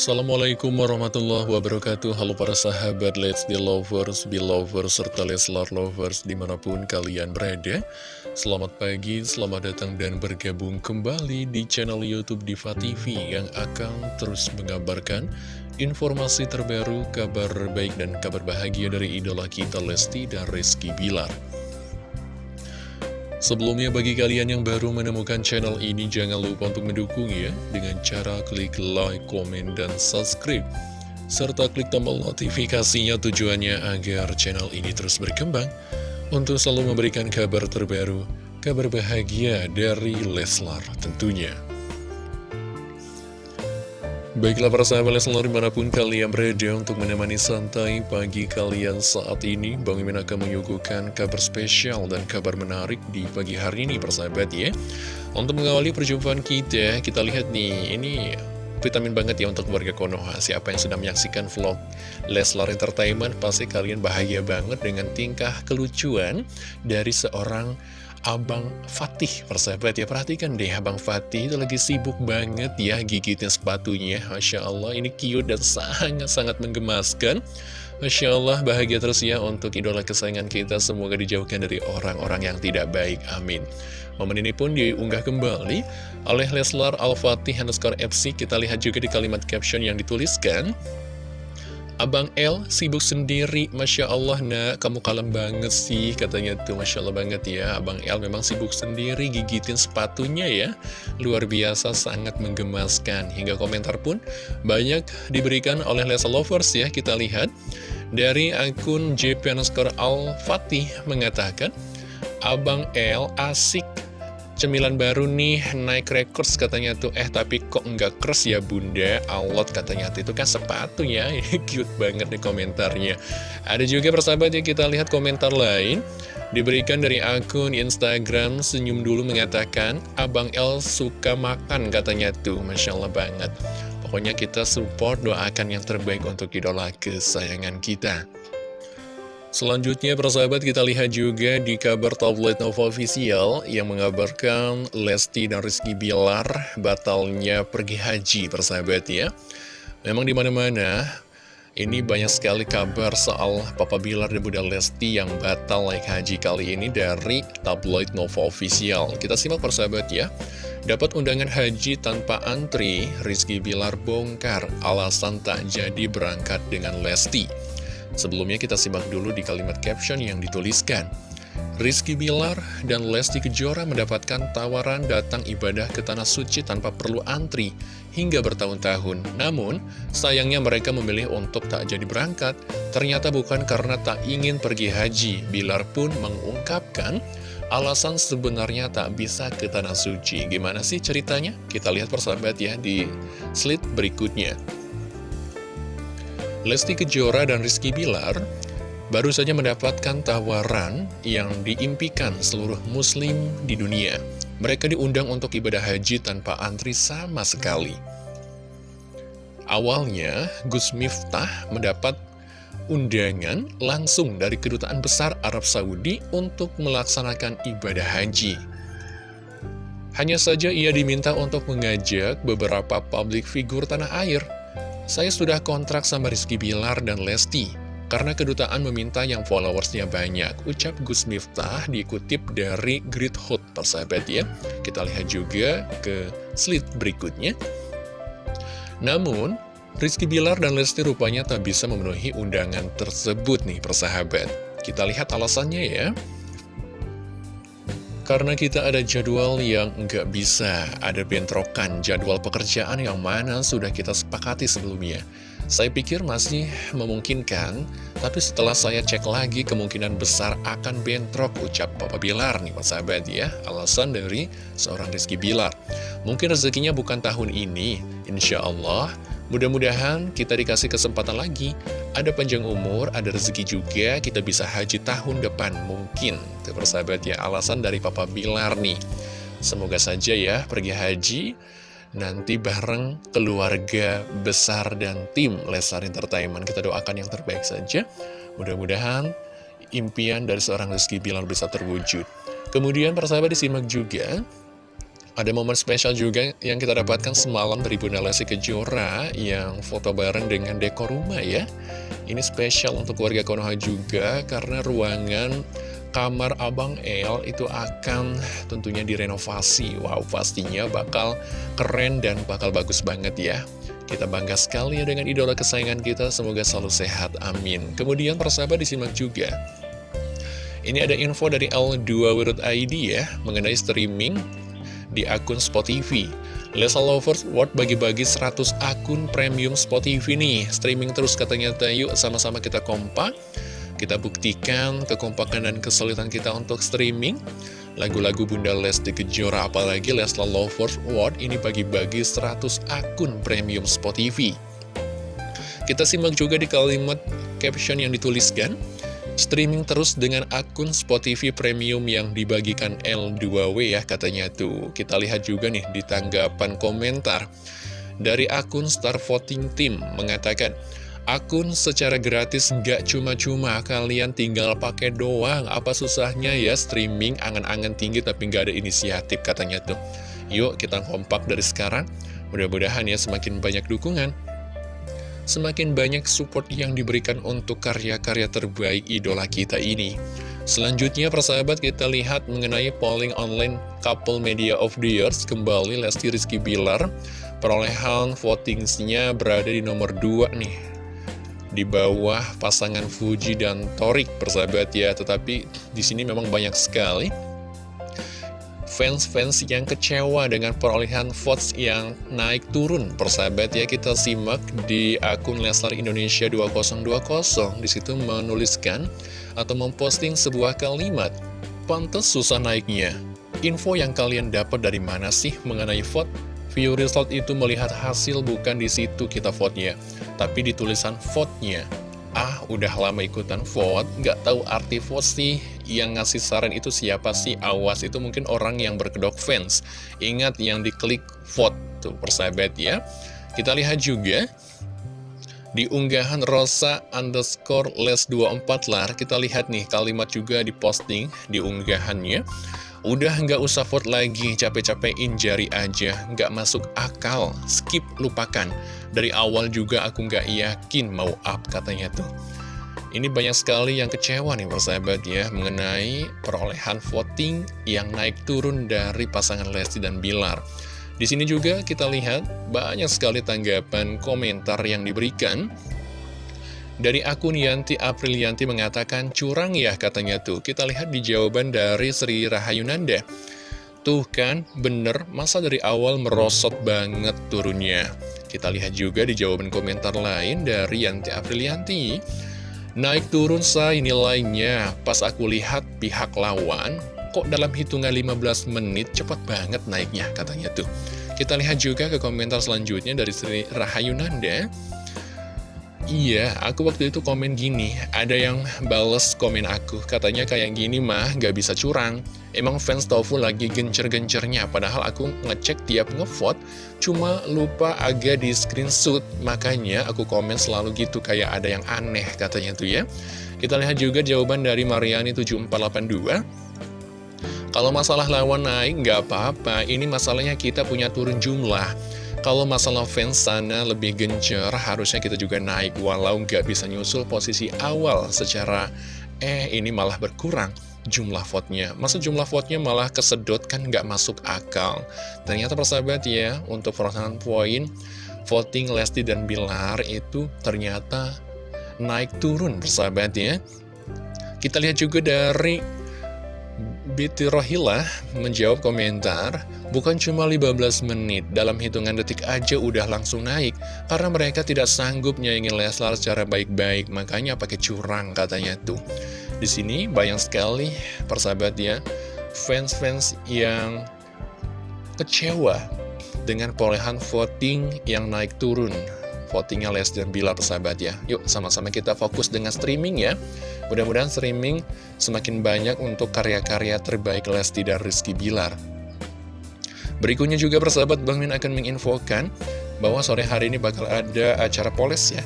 Assalamualaikum warahmatullahi wabarakatuh. Halo para sahabat Let's Be Lovers, Be Lovers, serta Leslar Lovers di mana pun kalian berada. Selamat pagi, selamat datang dan bergabung kembali di channel Youtube Diva TV Yang akan terus mengabarkan informasi terbaru, kabar baik dan kabar bahagia dari idola kita Lesti dan Rizky Bilar Sebelumnya bagi kalian yang baru menemukan channel ini jangan lupa untuk mendukung ya dengan cara klik like, komen, dan subscribe serta klik tombol notifikasinya tujuannya agar channel ini terus berkembang untuk selalu memberikan kabar terbaru, kabar bahagia dari Leslar tentunya. Baiklah para sahabat Leslar di mana pun kalian berada untuk menemani santai pagi kalian saat ini Bang Imin akan menyuguhkan kabar spesial dan kabar menarik di pagi hari ini persahabat ya. Untuk mengawali perjumpaan kita, kita lihat nih ini vitamin banget ya untuk keluarga Konoha. Siapa yang sudah menyaksikan vlog Leslar Entertainment pasti kalian bahagia banget dengan tingkah kelucuan dari seorang Abang Fatih persahabat ya Perhatikan deh Abang Fatih itu lagi sibuk banget ya gigitin sepatunya. Masya Allah ini cute dan sangat-sangat menggemaskan. Masya Allah bahagia terus ya untuk idola kesayangan kita. Semoga dijauhkan dari orang-orang yang tidak baik Amin. Momen ini pun diunggah kembali oleh Leslar Al-Fatih underscore FC Kita lihat juga di kalimat caption yang dituliskan Abang L sibuk sendiri, Masya Allah nak, kamu kalem banget sih, katanya tuh Masya Allah banget ya. Abang L memang sibuk sendiri, gigitin sepatunya ya. Luar biasa, sangat menggemaskan. Hingga komentar pun banyak diberikan oleh Lesa Lovers ya, kita lihat. Dari akun JP Al Fatih mengatakan, Abang L asik Cemilan baru nih, naik records katanya tuh. Eh tapi kok nggak kers ya bunda? Alot katanya tuh, itu kan sepatu ya cute banget nih komentarnya. Ada juga persahabat yang kita lihat komentar lain. Diberikan dari akun Instagram Senyum dulu mengatakan Abang El suka makan katanya tuh. Masya Allah banget. Pokoknya kita support doakan yang terbaik untuk idola kesayangan kita Selanjutnya persahabat kita lihat juga di kabar tablet Nova Official yang mengabarkan Lesti dan Rizky Bilar batalnya pergi haji persahabat ya. Memang di mana-mana ini banyak sekali kabar soal Papa Bilar dan Bunda Lesti yang batal naik haji kali ini dari tabloid Nova Official. Kita simak persahabat ya. Dapat undangan haji tanpa antri, Rizky Bilar bongkar alasan tak jadi berangkat dengan Lesti. Sebelumnya kita simak dulu di kalimat caption yang dituliskan. Rizky Bilar dan Lesti Kejora mendapatkan tawaran datang ibadah ke Tanah Suci tanpa perlu antri hingga bertahun-tahun. Namun, sayangnya mereka memilih untuk tak jadi berangkat. Ternyata bukan karena tak ingin pergi haji. Bilar pun mengungkapkan alasan sebenarnya tak bisa ke Tanah Suci. Gimana sih ceritanya? Kita lihat persahabat ya di slide berikutnya. Lesti Kejora dan Rizky Bilar baru saja mendapatkan tawaran yang diimpikan seluruh muslim di dunia. Mereka diundang untuk ibadah haji tanpa antri sama sekali. Awalnya, Gus Miftah mendapat undangan langsung dari Kedutaan Besar Arab Saudi untuk melaksanakan ibadah haji. Hanya saja ia diminta untuk mengajak beberapa publik figur tanah air saya sudah kontrak sama Rizky Bilar dan Lesti, karena kedutaan meminta yang followersnya banyak. Ucap Gus Miftah dikutip dari Great Hot, persahabat ya. Kita lihat juga ke slide berikutnya. Namun, Rizky Bilar dan Lesti rupanya tak bisa memenuhi undangan tersebut nih persahabat. Kita lihat alasannya ya. Karena kita ada jadwal yang nggak bisa, ada bentrokan jadwal pekerjaan yang mana sudah kita sepakati sebelumnya. Saya pikir masih memungkinkan, tapi setelah saya cek lagi kemungkinan besar akan bentrok ucap Papa Bilar nih Pak sahabat ya. Alasan dari seorang Rizky Bilar. Mungkin rezekinya bukan tahun ini, insya Allah Mudah-mudahan kita dikasih kesempatan lagi, ada panjang umur, ada rezeki juga, kita bisa haji tahun depan mungkin. Itu persahabat ya, alasan dari Papa Bilar nih. Semoga saja ya pergi haji, nanti bareng keluarga besar dan tim Lesar Entertainment. Kita doakan yang terbaik saja. Mudah-mudahan impian dari seorang Rizky Bilar bisa terwujud. Kemudian persahabat disimak juga ada momen spesial juga yang kita dapatkan semalam dari Bunda Lesti Kejora yang foto bareng dengan dekor rumah ya. Ini spesial untuk keluarga Konoha juga karena ruangan kamar Abang El itu akan tentunya direnovasi. Wow, pastinya bakal keren dan bakal bagus banget ya. Kita bangga sekali ya dengan idola kesayangan kita, semoga selalu sehat, amin. Kemudian persahabat disimak juga. Ini ada info dari L2.id ya, mengenai streaming di akun Spotify. Lesa Lovers World bagi-bagi 100 akun premium Spotify nih. Streaming terus katanya, yuk sama-sama kita kompak. Kita buktikan kekompakan dan kesulitan kita untuk streaming lagu-lagu Bunda Lesti Kejora apalagi Lesla Lovers World ini bagi-bagi 100 akun premium Spotify. Kita simak juga di kalimat caption yang dituliskan Streaming terus dengan akun Spotify Premium yang dibagikan L2W ya katanya tuh. Kita lihat juga nih di tanggapan komentar. Dari akun Star Voting Team mengatakan, Akun secara gratis nggak cuma-cuma, kalian tinggal pakai doang. Apa susahnya ya streaming angan-angan tinggi tapi nggak ada inisiatif katanya tuh. Yuk kita kompak dari sekarang. Mudah-mudahan ya semakin banyak dukungan semakin banyak support yang diberikan untuk karya-karya terbaik idola kita ini. Selanjutnya persahabat kita lihat mengenai polling online couple media of the years kembali Lesti Rizky Bilar. Perolehan votingsnya berada di nomor 2 nih. Di bawah pasangan Fuji dan Torik persahabat ya. Tetapi di sini memang banyak sekali fans-fans yang kecewa dengan perolehan votes yang naik turun. Persahabat ya, kita simak di akun Leslar Indonesia 2020. Di situ menuliskan atau memposting sebuah kalimat. Pantes susah naiknya. Info yang kalian dapat dari mana sih mengenai vote? View result itu melihat hasil bukan di situ kita vote-nya, tapi di tulisan vote-nya. Ah, udah lama ikutan vote, nggak tahu arti vote sih, yang ngasih saran itu siapa sih? Awas, itu mungkin orang yang berkedok fans. Ingat yang diklik vote, tuh persahabat ya. Kita lihat juga, di unggahan Rosa underscore les 24 lar, kita lihat nih kalimat juga diposting di unggahannya. Udah nggak usah vote lagi, capek-capekin jari aja, nggak masuk akal, skip, lupakan. Dari awal juga aku nggak yakin mau up katanya tuh. Ini banyak sekali yang kecewa nih persahabat ya mengenai perolehan voting yang naik turun dari pasangan Lesti dan Bilar. Di sini juga kita lihat banyak sekali tanggapan komentar yang diberikan. Dari akun Yanti Aprilianti mengatakan curang ya katanya tuh. Kita lihat di jawaban dari Sri Rahayunanda. Tuh kan, bener, masa dari awal merosot banget turunnya. Kita lihat juga di jawaban komentar lain dari Yanti Aprilianti. Naik turun say nilainya, pas aku lihat pihak lawan, kok dalam hitungan 15 menit cepat banget naiknya katanya tuh. Kita lihat juga ke komentar selanjutnya dari Sri Rahayunanda. Iya, aku waktu itu komen gini, ada yang bales komen aku, katanya kayak gini mah gak bisa curang. Emang fans Tofu lagi gencer-gencernya, padahal aku ngecek tiap ngevote, cuma lupa agak di screenshot, makanya aku komen selalu gitu, kayak ada yang aneh katanya tuh ya. Kita lihat juga jawaban dari Mariani7482. Kalau masalah lawan naik nggak apa-apa, ini masalahnya kita punya turun jumlah. Kalau masalah fans sana lebih gencer, harusnya kita juga naik walau nggak bisa nyusul posisi awal secara eh ini malah berkurang jumlah vote-nya. Masa jumlah vote-nya malah kesedot kan nggak masuk akal. Ternyata persahabat ya, untuk perolehan poin voting Lesti dan Bilar itu ternyata naik turun persahabat ya. Kita lihat juga dari Biti Rohila menjawab komentar, bukan cuma 15 menit, dalam hitungan detik aja udah langsung naik, karena mereka tidak sanggup nyaingin Leslar secara baik-baik, makanya pakai curang katanya tuh. Di sini banyak sekali persahabat ya, fans-fans yang kecewa dengan perolehan voting yang naik turun votingnya Les dan Bila persahabat ya. Yuk sama-sama kita fokus dengan streaming ya. Mudah-mudahan streaming semakin banyak untuk karya-karya terbaik Lesti dan Rizky Bilar. Berikutnya juga persahabat Bang Min akan menginfokan bahwa sore hari ini bakal ada acara poles ya.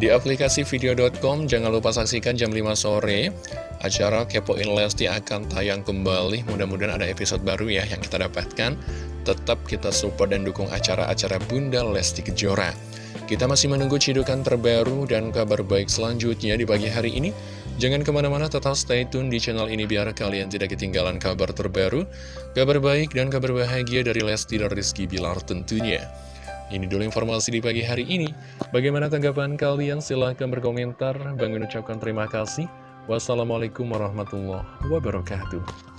Di aplikasi video.com jangan lupa saksikan jam 5 sore Acara Kepoin Lesti akan tayang kembali Mudah-mudahan ada episode baru ya yang kita dapatkan Tetap kita support dan dukung acara-acara Bunda Lesti Kejora Kita masih menunggu cidukan terbaru dan kabar baik selanjutnya di pagi hari ini Jangan ke mana-mana tetap stay tune di channel ini biar kalian tidak ketinggalan kabar terbaru Kabar baik dan kabar bahagia dari Lesti dan Rizky Bilar tentunya ini dulu informasi di pagi hari ini. Bagaimana tanggapan kalian? Silahkan berkomentar. Bang ucapkan terima kasih. Wassalamualaikum warahmatullahi wabarakatuh.